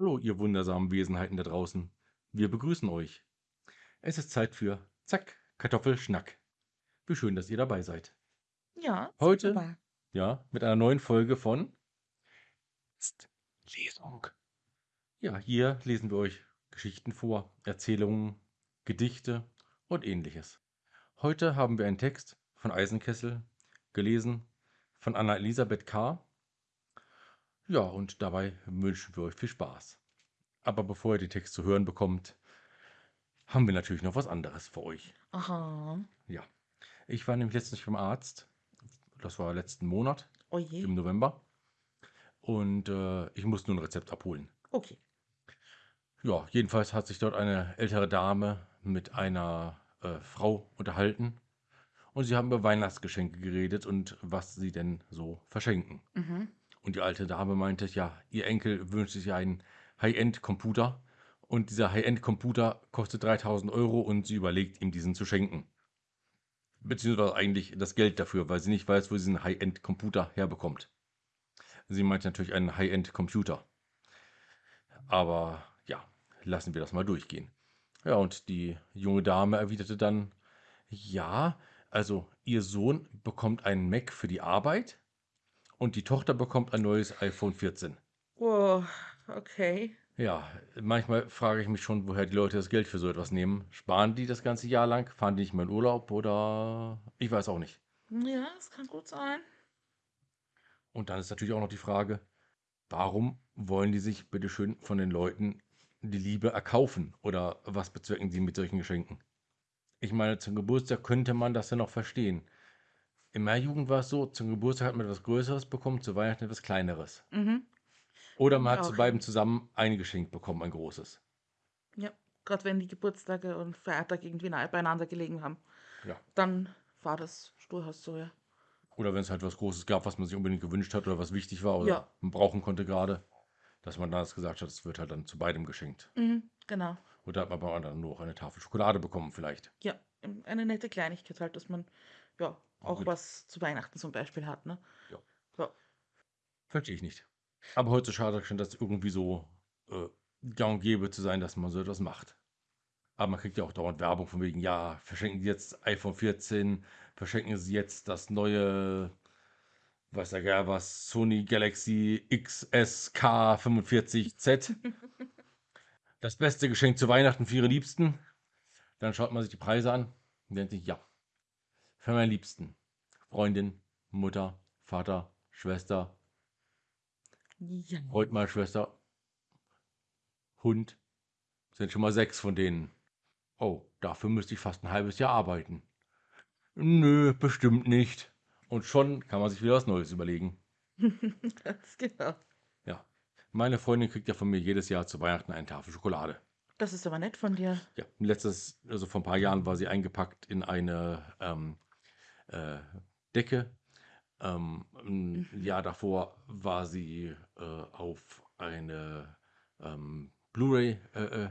Hallo, ihr wundersamen Wesenheiten da draußen. Wir begrüßen euch. Es ist Zeit für Zack, Kartoffelschnack. Wie schön, dass ihr dabei seid. Ja, Heute, wunderbar. ja, mit einer neuen Folge von Psst, Lesung. Ja, hier lesen wir euch Geschichten vor, Erzählungen, Gedichte und ähnliches. Heute haben wir einen Text von Eisenkessel, gelesen von Anna Elisabeth K. Ja, und dabei wünschen wir euch viel Spaß. Aber bevor ihr den Text zu hören bekommt, haben wir natürlich noch was anderes für euch. Aha. Ja, ich war nämlich letztens beim Arzt. Das war letzten Monat Oh je. im November. Und äh, ich musste nur ein Rezept abholen. Okay. Ja, jedenfalls hat sich dort eine ältere Dame mit einer äh, Frau unterhalten. Und sie haben über Weihnachtsgeschenke geredet und was sie denn so verschenken. Mhm. Und die alte Dame meinte, ja, ihr Enkel wünscht sich einen High-End-Computer. Und dieser High-End-Computer kostet 3000 Euro und sie überlegt, ihm diesen zu schenken. Beziehungsweise eigentlich das Geld dafür, weil sie nicht weiß, wo sie diesen High-End-Computer herbekommt. Sie meint natürlich einen High-End-Computer. Aber ja, lassen wir das mal durchgehen. Ja, und die junge Dame erwiderte dann, ja, also ihr Sohn bekommt einen Mac für die Arbeit und die Tochter bekommt ein neues iPhone 14. Oh, okay. Ja, manchmal frage ich mich schon, woher die Leute das Geld für so etwas nehmen. Sparen die das ganze Jahr lang? Fahren die nicht mehr in Urlaub oder ich weiß auch nicht. Ja, das kann gut sein. Und dann ist natürlich auch noch die Frage, warum wollen die sich bitteschön von den Leuten die Liebe erkaufen? Oder was bezwecken sie mit solchen Geschenken? Ich meine, zum Geburtstag könnte man das ja noch verstehen. In meiner Jugend war es so, zum Geburtstag hat man etwas Größeres bekommen, zu Weihnachten etwas Kleineres. Mhm. Oder man hat Auch, zu beiden zusammen ein Geschenk bekommen, ein großes. Ja, gerade wenn die Geburtstage und Feiertage irgendwie nahe beieinander gelegen haben, Ja. dann war das durchaus so, ja. Oder wenn es halt was Großes gab, was man sich unbedingt gewünscht hat oder was wichtig war oder Ja. man brauchen konnte gerade, dass man dann das gesagt hat, es wird halt dann zu beidem geschenkt. Mhm, genau. Oder hat man beim anderen nur noch eine Tafel Schokolade bekommen vielleicht. Ja, eine nette Kleinigkeit halt, dass man ja auch Gut. was zu Weihnachten zum Beispiel hat, ne? Ja. Ja. Verstehe ich nicht. Aber heutzutage scheint das irgendwie so äh, gang und gäbe zu sein, dass man so etwas macht. Aber man kriegt ja auch dauernd Werbung von wegen, ja, verschenken Sie jetzt iPhone 14, verschenken Sie jetzt das neue, weiß ja gar was, Sony Galaxy XSK 45Z. das beste Geschenk zu Weihnachten für Ihre Liebsten. Dann schaut man sich die Preise an und denkt sich, ja, für meinen Liebsten. Freundin, Mutter, Vater, Schwester, Ja. Heute mal Schwester. Hund. Sind schon mal sechs von denen. Oh, dafür müsste ich fast ein halbes Jahr arbeiten. Nö, bestimmt nicht. Und schon kann man sich wieder was Neues überlegen. Ganz genau. Ja. Meine Freundin kriegt ja von mir jedes Jahr zu Weihnachten eine Tafel Schokolade. Das ist aber nett von dir. Ja, letztes, also vor ein paar Jahren war sie eingepackt in eine ähm, äh, Decke. Ähm, ein Mhm. Jahr davor war sie äh, auf eine ähm, Blu-ray äh, äh,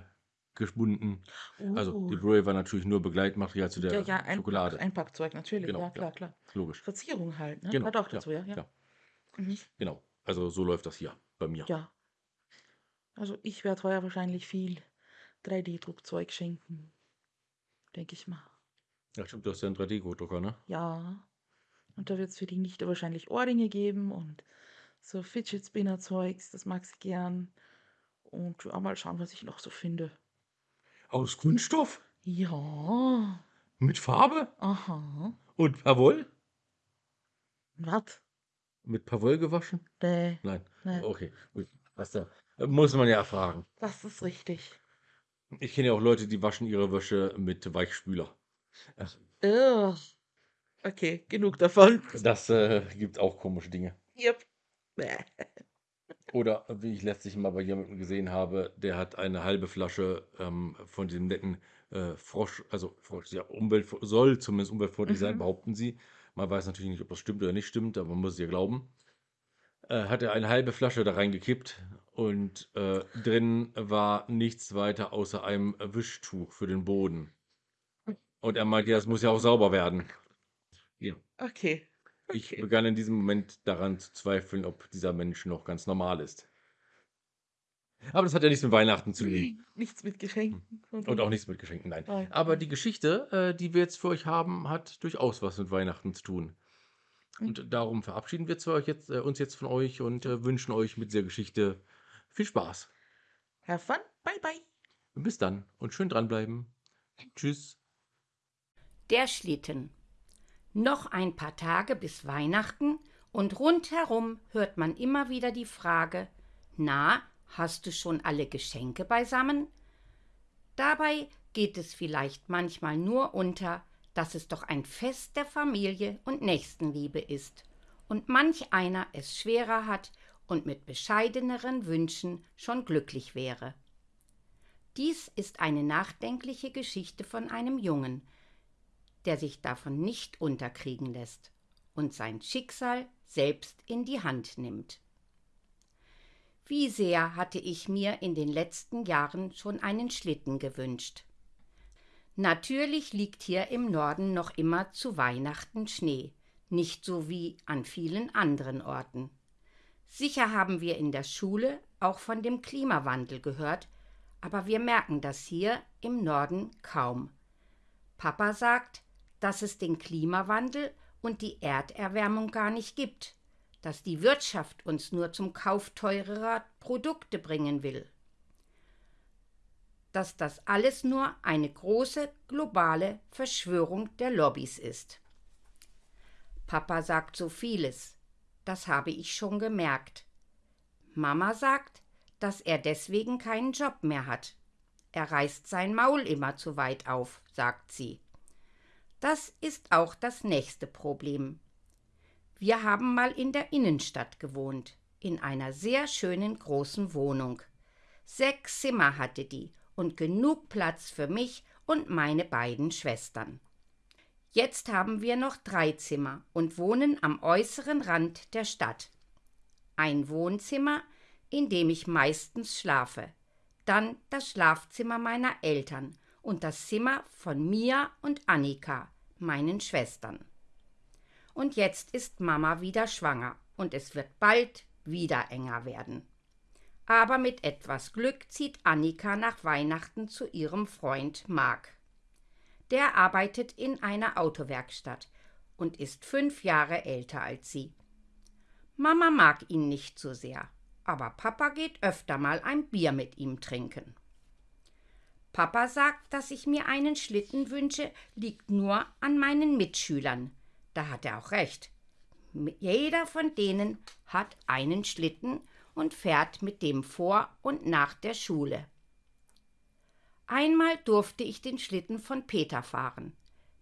gebunden. Also die Uh. Blu-ray war natürlich nur Begleitmaterial zu der Ja, ja, Einpack, Schokolade. Einpackzeug, natürlich. Genau, ja, klar, klar. Logisch. Verzierung halt, ne? Genau, Gehört auch dazu, ja, ja. ja. Mhm. Genau. Also so läuft das hier bei mir. Ja. Also ich werde heuer wahrscheinlich viel 3D-Druckzeug schenken. Denke ich mal. Ja, stimmt, du hast ja einen 3D-Drucker, ne? Ja. Und da wird es für die Nichte wahrscheinlich Ohrringe geben und so Fidget Spinner-Zeugs, das mag sie gern. Und ja, mal schauen, was ich noch so finde. Aus Kunststoff? Ja. Mit Farbe? Aha. Und Pavol? Was? Mit Pavol gewaschen? Nee, Nein. nee. Okay, gut. Was da? Muss man ja fragen. Das ist richtig. Ich kenne ja auch Leute, die waschen ihre Wäsche mit Weichspüler. Ugh. Okay, genug davon. Das äh, gibt auch komische Dinge. Yep. Oder wie ich letztlich mal bei jemandem gesehen habe, der hat eine halbe Flasche ähm, von diesem netten äh, Frosch, also Frosch, ja, Umwelt, soll zumindest umweltfreundlich sein, Mhm. behaupten sie. Man weiß natürlich nicht, ob das stimmt oder nicht stimmt, aber man muss es ja glauben. Äh, hat er eine halbe Flasche da reingekippt und äh, drin war nichts weiter außer einem Wischtuch für den Boden. Und er meinte, ja, das muss ja auch sauber werden. Ja. Okay. Ich Okay. begann in diesem Moment daran zu zweifeln, ob dieser Mensch noch ganz normal ist. Aber das hat ja nichts mit Weihnachten zu tun. Nichts mit Geschenken. Und auch nichts mit Geschenken, nein. Nein. Aber die Geschichte, äh, die wir jetzt für euch haben, hat durchaus was mit Weihnachten zu tun. Und darum verabschieden wir jetzt, äh, uns jetzt von euch und äh, wünschen euch mit dieser Geschichte viel Spaß. Have fun. Bye, bye. Bis dann und schön dranbleiben. Tschüss. Der Schlitten. Noch ein paar Tage bis Weihnachten und rundherum hört man immer wieder die Frage: Na, hast du schon alle Geschenke beisammen? Dabei geht es vielleicht manchmal nur unter, dass es doch ein Fest der Familie und Nächstenliebe ist und manch einer es schwerer hat und mit bescheideneren Wünschen schon glücklich wäre. Dies ist eine nachdenkliche Geschichte von einem Jungen, der sich davon nicht unterkriegen lässt und sein Schicksal selbst in die Hand nimmt. Wie sehr hatte ich mir in den letzten Jahren schon einen Schlitten gewünscht. Natürlich liegt hier im Norden noch immer zu Weihnachten Schnee, nicht so wie an vielen anderen Orten. Sicher haben wir in der Schule auch von dem Klimawandel gehört, aber wir merken das hier im Norden kaum. Papa sagt, dass es den Klimawandel und die Erderwärmung gar nicht gibt, dass die Wirtschaft uns nur zum Kauf teurerer Produkte bringen will, dass das alles nur eine große globale Verschwörung der Lobbys ist. Papa sagt so vieles, das habe ich schon gemerkt. Mama sagt, dass er deswegen keinen Job mehr hat. Er reißt sein Maul immer zu weit auf, sagt sie. Das ist auch das nächste Problem. Wir haben mal in der Innenstadt gewohnt, in einer sehr schönen großen Wohnung. Sechs Zimmer hatte die und genug Platz für mich und meine beiden Schwestern. Jetzt haben wir noch drei Zimmer und wohnen am äußeren Rand der Stadt. Ein Wohnzimmer, in dem ich meistens schlafe, dann das Schlafzimmer meiner Eltern und das Zimmer von Mia und Annika, meinen Schwestern. Und jetzt ist Mama wieder schwanger und es wird bald wieder enger werden. Aber mit etwas Glück zieht Annika nach Weihnachten zu ihrem Freund Mark. Der arbeitet in einer Autowerkstatt und ist fünf Jahre älter als sie. Mama mag ihn nicht so sehr, aber Papa geht öfter mal ein Bier mit ihm trinken. Papa sagt, dass ich mir einen Schlitten wünsche, liegt nur an meinen Mitschülern. Da hat er auch recht. Jeder von denen hat einen Schlitten und fährt mit dem vor und nach der Schule. Einmal durfte ich den Schlitten von Peter fahren.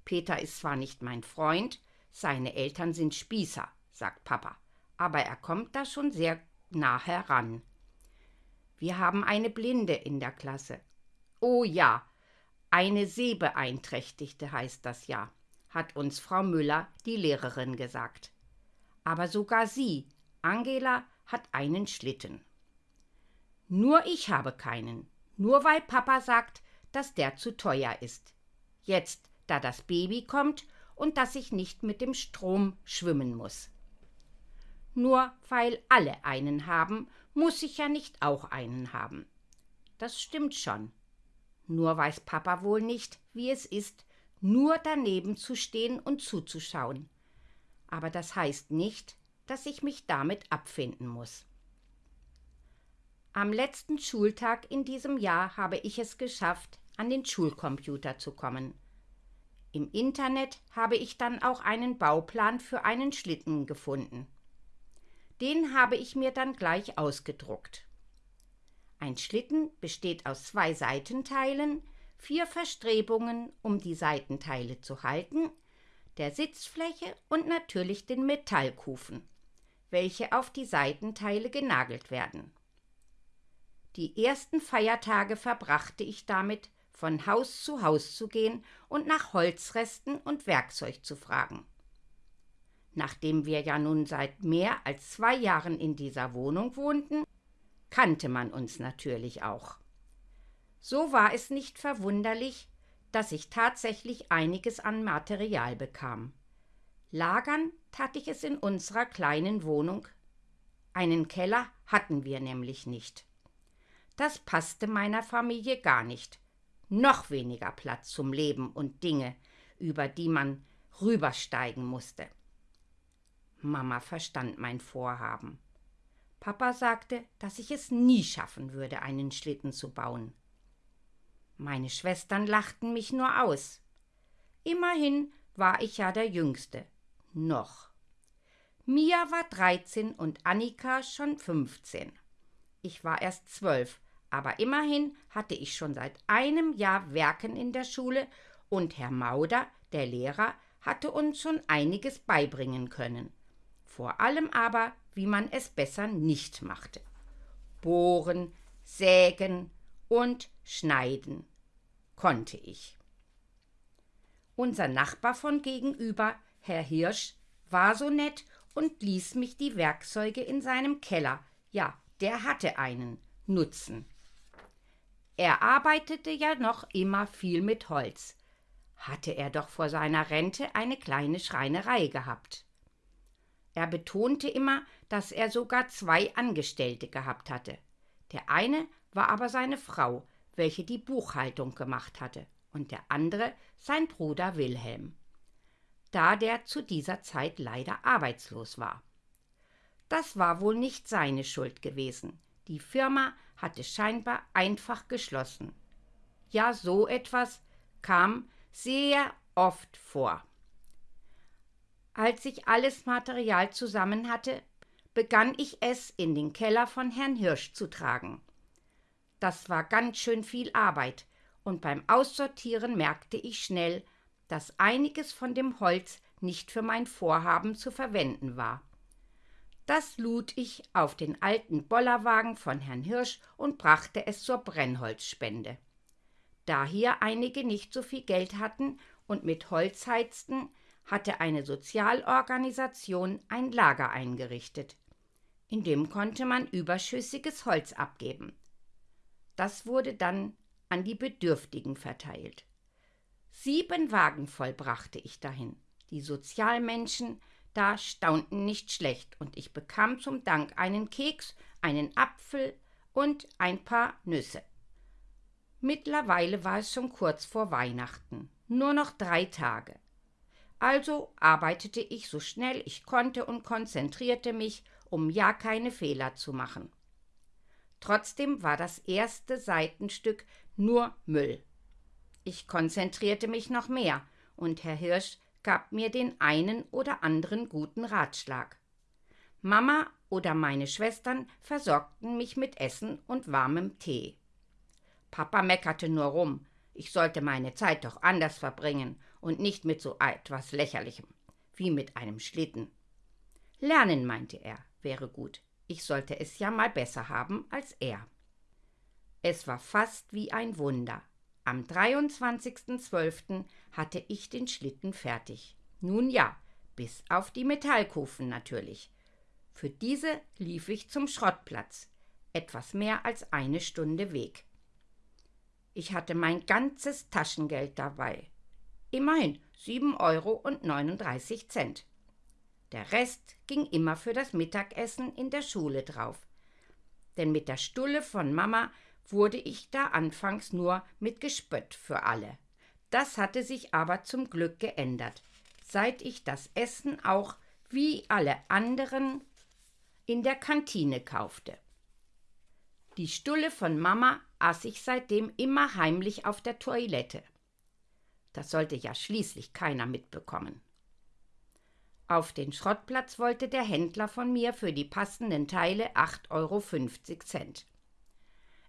Peter ist zwar nicht mein Freund, seine Eltern sind Spießer, sagt Papa, aber er kommt da schon sehr nah heran. Wir haben eine Blinde in der Klasse Oh ja, eine Sehbeeinträchtigte heißt das ja, hat uns Frau Müller, die Lehrerin, gesagt. Aber sogar sie, Angela, hat einen Schlitten. Nur ich habe keinen, nur weil Papa sagt, dass der zu teuer ist. Jetzt, da das Baby kommt und dass ich nicht mit dem Strom schwimmen muss. Nur weil alle einen haben, muss ich ja nicht auch einen haben. Das stimmt schon. Nur weiß Papa wohl nicht, wie es ist, nur daneben zu stehen und zuzuschauen. Aber das heißt nicht, dass ich mich damit abfinden muss. Am letzten Schultag in diesem Jahr habe ich es geschafft, an den Schulcomputer zu kommen. Im Internet habe ich dann auch einen Bauplan für einen Schlitten gefunden. Den habe ich mir dann gleich ausgedruckt. Ein Schlitten besteht aus zwei Seitenteilen, vier Verstrebungen, um die Seitenteile zu halten, der Sitzfläche und natürlich den Metallkufen, welche auf die Seitenteile genagelt werden. Die ersten Feiertage verbrachte ich damit, von Haus zu Haus zu gehen und nach Holzresten und Werkzeug zu fragen. Nachdem wir ja nun seit mehr als zwei Jahren in dieser Wohnung wohnten, kannte man uns natürlich auch. So war es nicht verwunderlich, dass ich tatsächlich einiges an Material bekam. Lagern tat ich es in unserer kleinen Wohnung. Einen Keller hatten wir nämlich nicht. Das passte meiner Familie gar nicht. Noch weniger Platz zum Leben und Dinge, über die man rübersteigen musste. Mama verstand mein Vorhaben. Papa sagte, dass ich es nie schaffen würde, einen Schlitten zu bauen. Meine Schwestern lachten mich nur aus. Immerhin war ich ja der Jüngste. Noch. Mia war dreizehn und Annika schon fünfzehn. Ich war erst zwölf, aber immerhin hatte ich schon seit einem Jahr Werken in der Schule und Herr Mauder, der Lehrer, hatte uns schon einiges beibringen können. Vor allem aber, wie man es besser nicht machte. Bohren, sägen und schneiden konnte ich. Unser Nachbar von gegenüber, Herr Hirsch, war so nett und ließ mich die Werkzeuge in seinem Keller, ja, der hatte einen, nutzen. Er arbeitete ja noch immer viel mit Holz. Hatte er doch vor seiner Rente eine kleine Schreinerei gehabt. Er betonte immer, dass er sogar zwei Angestellte gehabt hatte. Der eine war aber seine Frau, welche die Buchhaltung gemacht hatte, und der andere sein Bruder Wilhelm da der zu dieser Zeit leider arbeitslos war. Das war wohl nicht seine Schuld gewesen. Die Firma hatte scheinbar einfach geschlossen. Ja, so etwas kam sehr oft vor. Als ich alles Material zusammen hatte, begann ich es in den Keller von Herrn Hirsch zu tragen. Das war ganz schön viel Arbeit, und beim Aussortieren merkte ich schnell, dass einiges von dem Holz nicht für mein Vorhaben zu verwenden war. Das lud ich auf den alten Bollerwagen von Herrn Hirsch und brachte es zur Brennholzspende. Da hier einige nicht so viel Geld hatten und mit Holz heizten, hatte eine Sozialorganisation ein Lager eingerichtet. In dem konnte man überschüssiges Holz abgeben. Das wurde dann an die Bedürftigen verteilt. Sieben Wagen voll brachte ich dahin. Die Sozialmenschen da staunten nicht schlecht, und ich bekam zum Dank einen Keks, einen Apfel und ein paar Nüsse. Mittlerweile war es schon kurz vor Weihnachten, nur noch drei Tage. Also arbeitete ich so schnell ich konnte und konzentrierte mich, um ja keine Fehler zu machen. Trotzdem war das erste Seitenstück nur Müll. Ich konzentrierte mich noch mehr, und Herr Hirsch gab mir den einen oder anderen guten Ratschlag. Mama oder meine Schwestern versorgten mich mit Essen und warmem Tee. Papa meckerte nur rum, ich sollte meine Zeit doch anders verbringen und nicht mit so etwas Lächerlichem, wie mit einem Schlitten. Lernen, meinte er, wäre gut. Ich sollte es ja mal besser haben als er. Es war fast wie ein Wunder. Am 23.12. hatte ich den Schlitten fertig. Nun ja, bis auf die Metallkufen natürlich. Für diese lief ich zum Schrottplatz. Etwas mehr als eine Stunde Weg. Ich hatte mein ganzes Taschengeld dabei. Immerhin 7 Euro und 39 Cent. Der Rest ging immer für das Mittagessen in der Schule drauf. Denn mit der Stulle von Mama wurde ich da anfangs nur mit Gespött für alle. Das hatte sich aber zum Glück geändert, seit ich das Essen auch wie alle anderen in der Kantine kaufte. Die Stulle von Mama aß ich seitdem immer heimlich auf der Toilette. Das sollte ja schließlich keiner mitbekommen. Auf den Schrottplatz wollte der Händler von mir für die passenden Teile 8,50 Euro.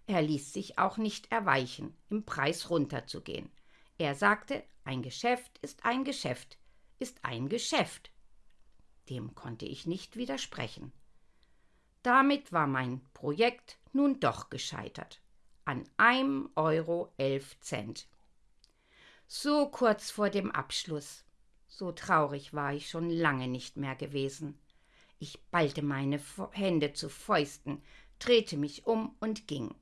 Er ließ sich auch nicht erweichen, im Preis runterzugehen. Er sagte, ein Geschäft ist ein Geschäft, ist ein Geschäft. Dem konnte ich nicht widersprechen. Damit war mein Projekt nun doch gescheitert. An einem Euro elf Cent. So kurz vor dem Abschluss. So traurig war ich schon lange nicht mehr gewesen. Ich ballte meine Hände zu Fäusten, drehte mich um und ging.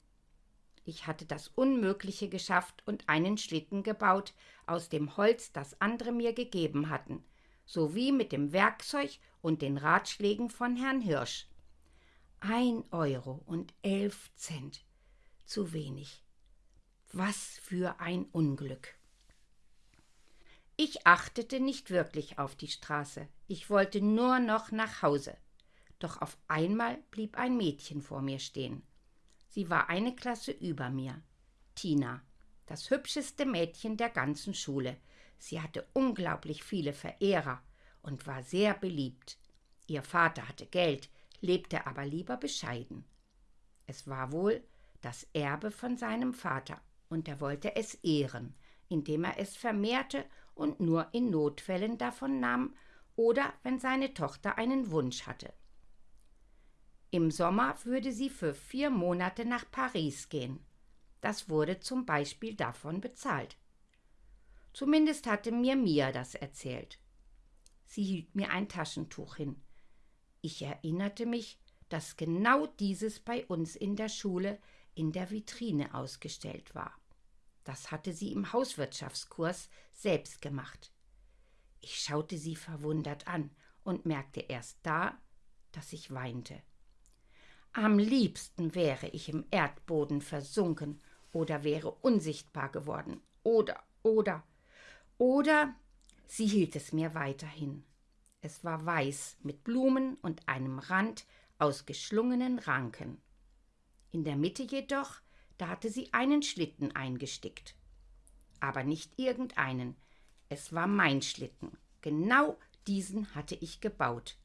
Ich hatte das Unmögliche geschafft und einen Schlitten gebaut aus dem Holz, das andere mir gegeben hatten, sowie mit dem Werkzeug und den Ratschlägen von Herrn Hirsch. Ein Euro und elf Cent. zu wenig. Was für ein Unglück. Ich achtete nicht wirklich auf die Straße, ich wollte nur noch nach Hause. Doch auf einmal blieb ein Mädchen vor mir stehen. Sie war eine Klasse über mir. Tina, das hübscheste Mädchen der ganzen Schule. Sie hatte unglaublich viele Verehrer und war sehr beliebt. Ihr Vater hatte Geld, lebte aber lieber bescheiden. Es war wohl das Erbe von seinem Vater, und er wollte es ehren, indem er es vermehrte und nur in Notfällen davon nahm oder wenn seine Tochter einen Wunsch hatte. Im Sommer würde sie für vier Monate nach Paris gehen. Das wurde zum Beispiel davon bezahlt. Zumindest hatte mir Mia das erzählt. Sie hielt mir ein Taschentuch hin. Ich erinnerte mich, dass genau dieses bei uns in der Schule in der Vitrine ausgestellt war. Das hatte sie im Hauswirtschaftskurs selbst gemacht. Ich schaute sie verwundert an und merkte erst da, dass ich weinte. Am liebsten wäre ich im Erdboden versunken oder wäre unsichtbar geworden. Oder, oder, oder sie hielt es mir weiterhin. Es war weiß mit Blumen und einem Rand aus geschlungenen Ranken. In der Mitte jedoch, da hatte sie einen Schlitten eingestickt. Aber nicht irgendeinen, es war mein Schlitten. Genau diesen hatte ich gebaut.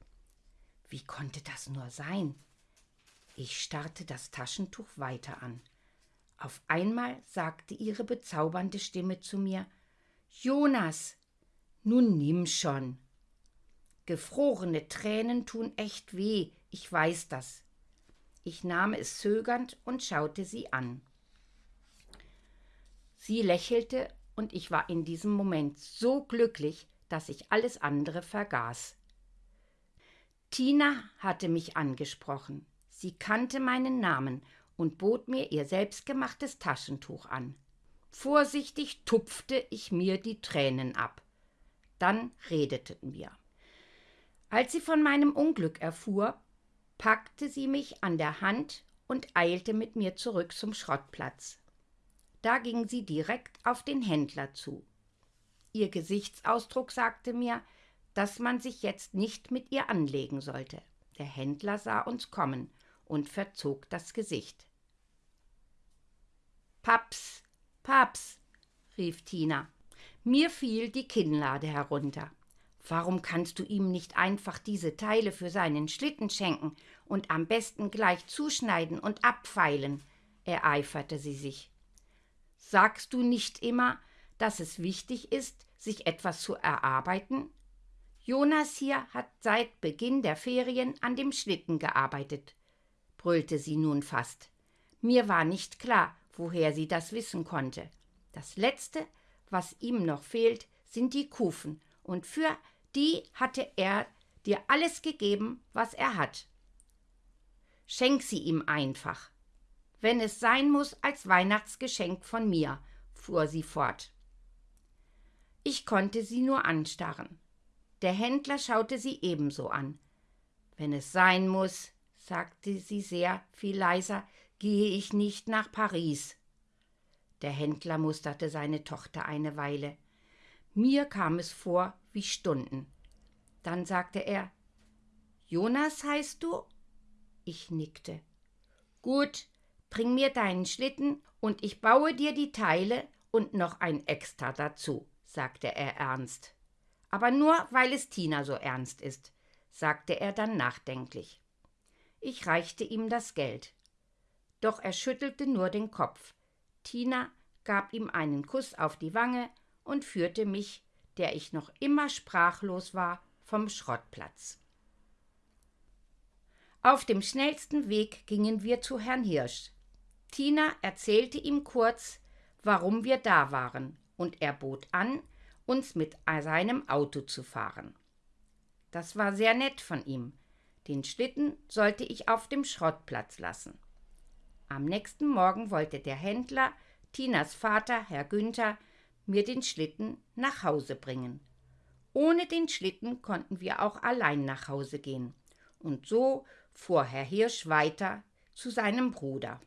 Wie konnte das nur sein? Ich starrte das Taschentuch weiter an. Auf einmal sagte ihre bezaubernde Stimme zu mir Jonas, nun nimm schon. Gefrorene Tränen tun echt weh, ich weiß das. Ich nahm es zögernd und schaute sie an. Sie lächelte, und ich war in diesem Moment so glücklich, dass ich alles andere vergaß. Tina hatte mich angesprochen. Sie kannte meinen Namen und bot mir ihr selbstgemachtes Taschentuch an. Vorsichtig tupfte ich mir die Tränen ab. Dann redeten wir. Als sie von meinem Unglück erfuhr, packte sie mich an der Hand und eilte mit mir zurück zum Schrottplatz. Da ging sie direkt auf den Händler zu. Ihr Gesichtsausdruck sagte mir, dass man sich jetzt nicht mit ihr anlegen sollte. Der Händler sah uns kommen und verzog das Gesicht. Paps, Paps, rief Tina. Mir fiel die Kinnlade herunter. Warum kannst du ihm nicht einfach diese Teile für seinen Schlitten schenken und am besten gleich zuschneiden und abfeilen? ereiferte sie sich. Sagst du nicht immer, dass es wichtig ist, sich etwas zu erarbeiten? Jonas hier hat seit Beginn der Ferien an dem Schlitten gearbeitet, brüllte sie nun fast. Mir war nicht klar, woher sie das wissen konnte. Das Letzte, was ihm noch fehlt, sind die Kufen, und für die hatte er dir alles gegeben, was er hat. Schenk sie ihm einfach. Wenn es sein muss, als Weihnachtsgeschenk von mir, fuhr sie fort. Ich konnte sie nur anstarren. Der Händler schaute sie ebenso an. Wenn es sein muss, sagte sie sehr viel leiser, gehe ich nicht nach Paris. Der Händler musterte seine Tochter eine Weile. Mir kam es vor wie Stunden. Dann sagte er Jonas heißt du? Ich nickte. Gut, bring mir deinen Schlitten und ich baue dir die Teile und noch ein Extra dazu, sagte er ernst. Aber nur, weil es Tina so ernst ist, sagte er dann nachdenklich. Ich reichte ihm das Geld. Doch er schüttelte nur den Kopf. Tina gab ihm einen Kuss auf die Wange und führte mich, der ich noch immer sprachlos war, vom Schrottplatz. Auf dem schnellsten Weg gingen wir zu Herrn Hirsch. Tina erzählte ihm kurz, warum wir da waren, und er bot an, uns mit seinem Auto zu fahren. Das war sehr nett von ihm. Den Schlitten sollte ich auf dem Schrottplatz lassen. Am nächsten Morgen wollte der Händler, Tinas Vater, Herr Günther, mir den Schlitten nach Hause bringen. Ohne den Schlitten konnten wir auch allein nach Hause gehen. Und so fuhr Herr Hirsch weiter zu seinem Bruder.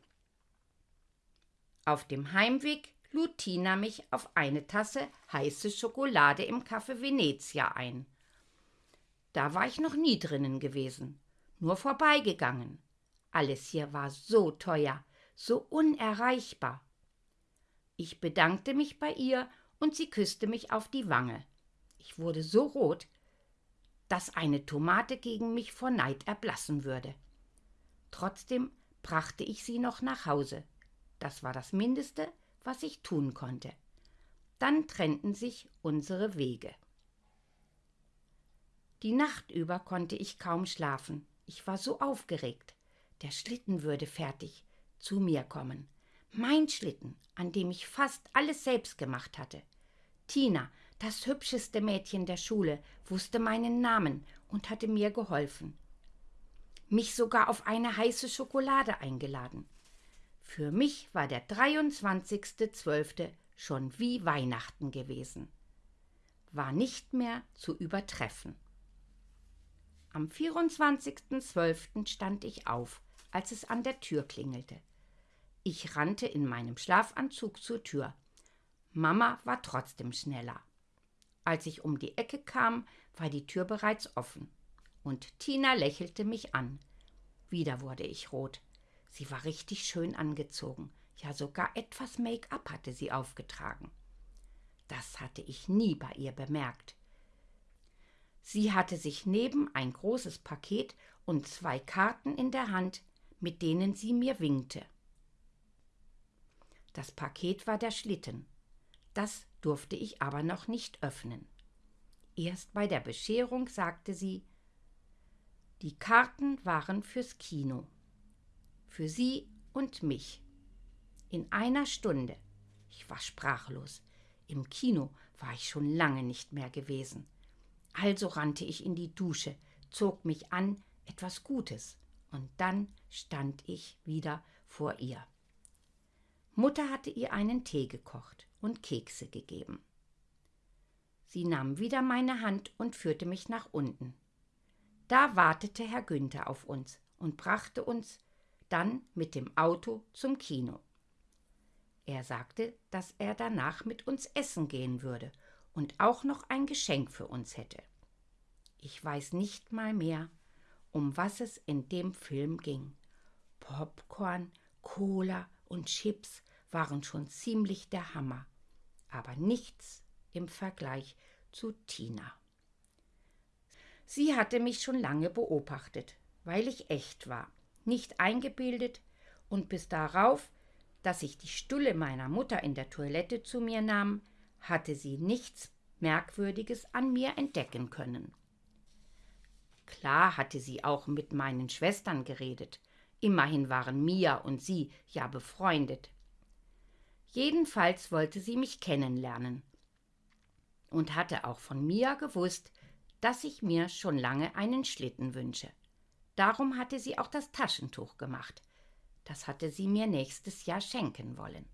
Auf dem Heimweg lud Tina mich auf eine Tasse heiße Schokolade im Café Venezia ein. Da war ich noch nie drinnen gewesen, nur vorbeigegangen. Alles hier war so teuer, so unerreichbar. Ich bedankte mich bei ihr und sie küsste mich auf die Wange. Ich wurde so rot, dass eine Tomate gegen mich vor Neid erblassen würde. Trotzdem brachte ich sie noch nach Hause. Das war das Mindeste, was ich tun konnte. Dann trennten sich unsere Wege. Die Nacht über konnte ich kaum schlafen. Ich war so aufgeregt. Der Schlitten würde fertig zu mir kommen. Mein Schlitten, an dem ich fast alles selbst gemacht hatte. Tina, das hübscheste Mädchen der Schule, wusste meinen Namen und hatte mir geholfen. Mich sogar auf eine heiße Schokolade eingeladen. Für mich war der 23.12. schon wie Weihnachten gewesen. War nicht mehr zu übertreffen. Am 24.12. stand ich auf, als es an der Tür klingelte. Ich rannte in meinem Schlafanzug zur Tür. Mama war trotzdem schneller. Als ich um die Ecke kam, war die Tür bereits offen. Und Tina lächelte mich an. Wieder wurde ich rot. Sie war richtig schön angezogen. Ja, sogar etwas Make-up hatte sie aufgetragen. Das hatte ich nie bei ihr bemerkt. Sie hatte sich neben ein großes Paket und zwei Karten in der Hand, mit denen sie mir winkte. Das Paket war der Schlitten. Das durfte ich aber noch nicht öffnen. Erst bei der Bescherung sagte sie, die Karten waren fürs Kino. Für sie und mich. In einer Stunde. Ich war sprachlos. Im Kino war ich schon lange nicht mehr gewesen. Also rannte ich in die Dusche, zog mich an, etwas Gutes, und dann stand ich wieder vor ihr. Mutter hatte ihr einen Tee gekocht und Kekse gegeben. Sie nahm wieder meine Hand und führte mich nach unten. Da wartete Herr Günther auf uns und brachte uns dann mit dem Auto zum Kino. Er sagte, dass er danach mit uns essen gehen würde und auch noch ein Geschenk für uns hätte. Ich weiß nicht mal mehr, um was es in dem Film ging. Popcorn, Cola und Chips waren schon ziemlich der Hammer aber nichts im Vergleich zu Tina. Sie hatte mich schon lange beobachtet, weil ich echt war, nicht eingebildet und bis darauf, dass ich die Stulle meiner Mutter in der Toilette zu mir nahm, hatte sie nichts Merkwürdiges an mir entdecken können. Klar hatte sie auch mit meinen Schwestern geredet, immerhin waren Mia und sie ja befreundet. Jedenfalls wollte sie mich kennenlernen und hatte auch von Mia gewusst, dass ich mir schon lange einen Schlitten wünsche. Darum hatte sie auch das Taschentuch gemacht. Das hatte sie mir nächstes Jahr schenken wollen.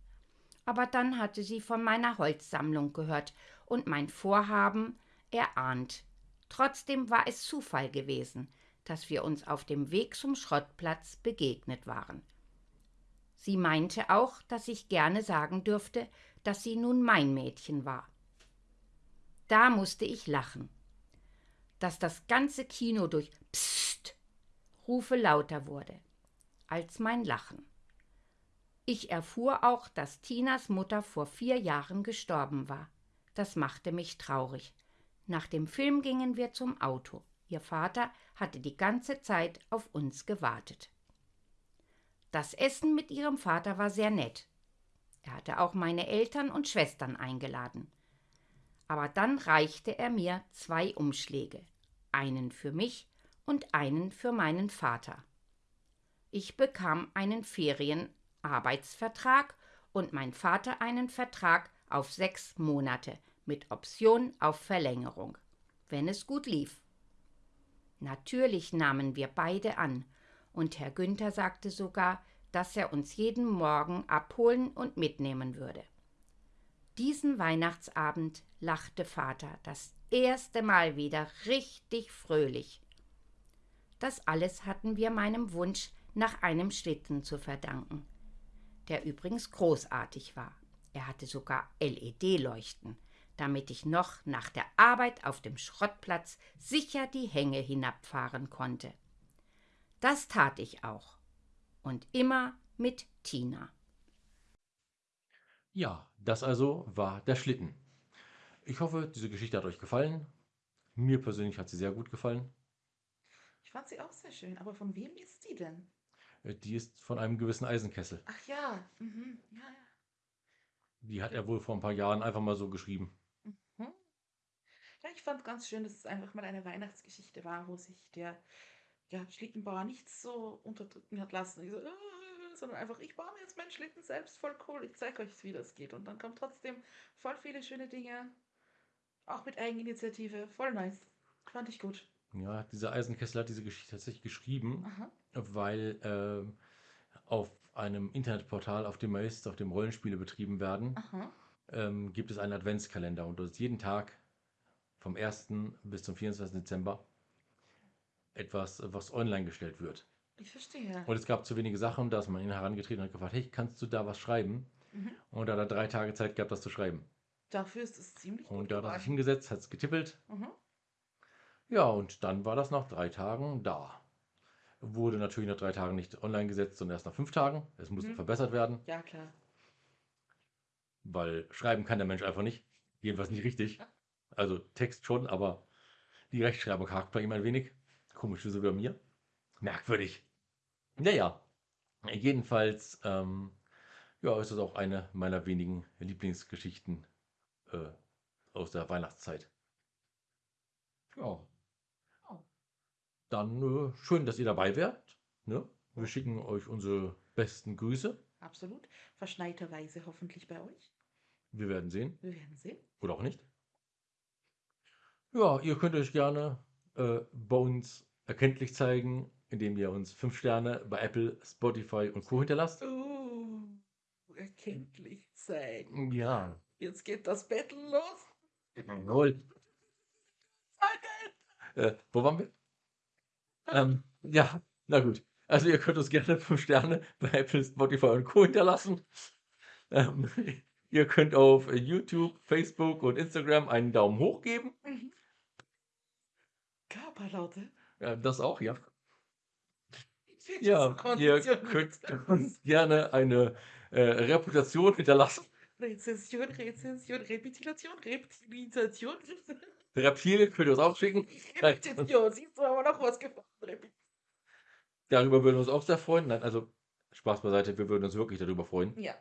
Aber dann hatte sie von meiner Holzsammlung gehört und mein Vorhaben erahnt. Trotzdem war es Zufall gewesen, dass wir uns auf dem Weg zum Schrottplatz begegnet waren. Sie meinte auch, dass ich gerne sagen dürfte, dass sie nun mein Mädchen war. Da musste ich lachen. Dass das ganze Kino durch Psst Rufe lauter wurde als mein Lachen. Ich erfuhr auch, dass Tinas Mutter vor vier Jahren gestorben war. Das machte mich traurig. Nach dem Film gingen wir zum Auto. Ihr Vater hatte die ganze Zeit auf uns gewartet. Das Essen mit ihrem Vater war sehr nett. Er hatte auch meine Eltern und Schwestern eingeladen. Aber dann reichte er mir zwei Umschläge, einen für mich und einen für meinen Vater. Ich bekam einen Ferienarbeitsvertrag und mein Vater einen Vertrag auf sechs Monate mit Option auf Verlängerung, wenn es gut lief. Natürlich nahmen wir beide an und Herr Günther sagte sogar, dass er uns jeden Morgen abholen und mitnehmen würde. Diesen Weihnachtsabend lachte Vater das erste Mal wieder richtig fröhlich. Das alles hatten wir meinem Wunsch nach einem Schlitten zu verdanken. der übrigens großartig war. Er hatte sogar LED-Leuchten, damit ich noch nach der Arbeit auf dem Schrottplatz sicher die Hänge hinabfahren konnte. Das tat ich auch. Und immer mit Tina. Ja, das also war der Schlitten. Ich hoffe, diese Geschichte hat euch gefallen. Mir persönlich hat sie sehr gut gefallen. Ich fand sie auch sehr schön, aber von wem ist die denn? Äh, Die ist von einem gewissen Eisenkessel. Ach ja, mhm. ja, ja. Die hat er wohl vor ein paar Jahren einfach mal so geschrieben. Ja, ich fand ganz schön, dass es einfach mal eine Weihnachtsgeschichte war, wo sich der ja, Schlittenbauer nicht so unterdrücken hat lassen. So, "Äh", sondern einfach, ich baue mir jetzt meinen Schlitten selbst, voll cool, ich zeige euch, wie das geht. Und dann kommen trotzdem voll viele schöne Dinge, auch mit Eigeninitiative, voll nice. Fand ich gut. Ja, dieser Eisenkessel hat diese Geschichte tatsächlich geschrieben, Aha. weil ähm, auf einem Internetportal, auf dem er ist, auf dem Rollenspiele betrieben werden, ähm, gibt es einen Adventskalender und dort ist jeden Tag vom 1. bis zum 24. Dezember etwas, was online gestellt wird. Ich verstehe. Und es gab zu wenige Sachen, da ist man ihn herangetreten und hat gefragt, hey, kannst du da was schreiben? Mhm. Und da hat er drei Tage Zeit gehabt, das zu schreiben. Dafür ist es ziemlich gut Und da hat er sich hingesetzt, hat es getippelt. Mhm. Ja, und dann war das nach drei Tagen da. Wurde natürlich nach drei Tagen nicht online gesetzt, sondern erst nach fünf Tagen. Es musste Mhm. verbessert werden, Ja, klar. weil schreiben kann der Mensch einfach nicht. Jedenfalls nicht richtig. Also Text schon, aber die Rechtschreibung hakt bei ihm ein wenig. Komisch wie so bei mir. Merkwürdig. Naja, jedenfalls ähm, ja, ist es auch eine meiner wenigen Lieblingsgeschichten äh, aus der Weihnachtszeit. Ja. Dann äh, schön, dass ihr dabei wärt. Ne? Wir schicken euch unsere besten Grüße. Absolut. Verschneiterweise hoffentlich bei euch. Wir werden sehen. Wir werden sehen. Oder auch nicht. Ja, ihr könnt euch gerne äh, bei uns erkenntlich zeigen, indem ihr uns 5 Sterne bei Apple, Spotify und Co. hinterlasst. Oh, erkenntlich sein. Ja. Jetzt geht das Battle los. Jawohl. Äh, wo waren wir? Ähm, ja, na gut. Also ihr könnt uns gerne 5 Sterne bei Apple, Spotify und Co. hinterlassen. Ähm, ihr könnt auf YouTube, Facebook und Instagram einen Daumen hoch geben. Mhm. Körperlaute. Ja, das auch, ja. Ja, ihr könnt uns gerne eine äh, Reputation hinterlassen. Rezension, Rezension, Repetition, Repetition. Reptilien könnt ihr uns auch schicken. Repetition. Siehst du aber noch was gefunden? Darüber würden wir uns auch sehr freuen. Nein, also Spaß beiseite, wir würden uns wirklich darüber freuen. Ja,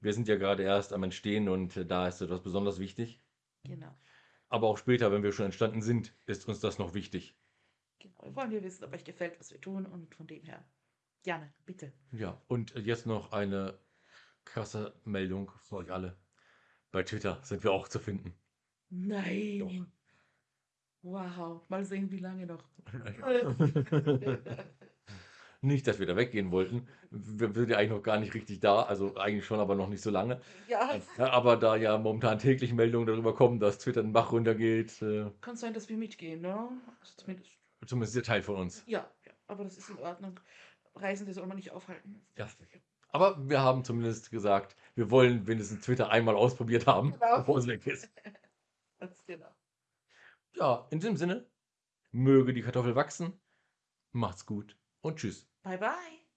Wir sind ja gerade erst am Entstehen und äh, da ist etwas besonders wichtig. genau. Aber auch später, wenn wir schon entstanden sind, ist uns das noch wichtig. genau. Wir wollen ja wissen, ob euch gefällt, was wir tun und von dem her. Gerne, bitte. Ja, und jetzt noch eine krasse Meldung für euch alle. Bei Twitter sind wir auch zu finden. Nein. Wow. Mal sehen, wie lange noch. Nicht, dass wir da weggehen wollten. Wir sind ja eigentlich noch gar nicht richtig da, also eigentlich schon, aber noch nicht so lange. Ja, Ja, aber da ja momentan täglich Meldungen darüber kommen, dass Twitter den Bach runtergeht, äh, kann sein, dass wir mitgehen, ne? Also zumindest. zumindest der Teil von uns. Ja, ja, aber das ist in Ordnung. Reisende soll man nicht aufhalten. Ja. Aber wir haben zumindest gesagt, wir wollen wenigstens Twitter einmal ausprobiert haben, Genau. bevor es weg ist. Ganz genau. Ja, in diesem Sinne, möge die Kartoffel wachsen. Macht's gut und tschüss. Bye, bye.